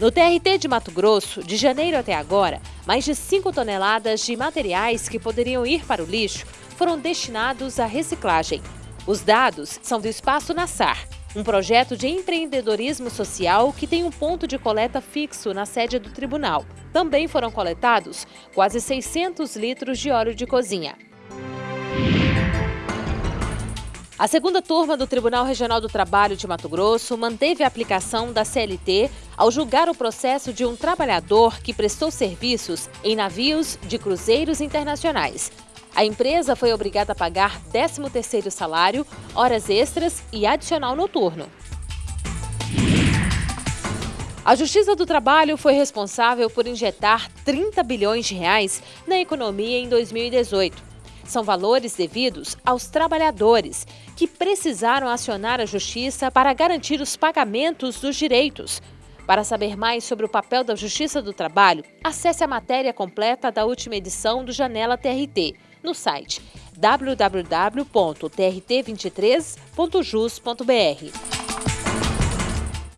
No TRT de Mato Grosso, de janeiro até agora, mais de 5 toneladas de materiais que poderiam ir para o lixo foram destinados à reciclagem. Os dados são do Espaço Nassar, um projeto de empreendedorismo social que tem um ponto de coleta fixo na sede do tribunal. Também foram coletados quase 600 litros de óleo de cozinha. A segunda turma do Tribunal Regional do Trabalho de Mato Grosso manteve a aplicação da CLT ao julgar o processo de um trabalhador que prestou serviços em navios de cruzeiros internacionais. A empresa foi obrigada a pagar 13º salário, horas extras e adicional noturno. A Justiça do Trabalho foi responsável por injetar 30 bilhões de reais na economia em 2018. São valores devidos aos trabalhadores, que precisaram acionar a Justiça para garantir os pagamentos dos direitos. Para saber mais sobre o papel da Justiça do Trabalho, acesse a matéria completa da última edição do Janela TRT no site www.trt23.jus.br.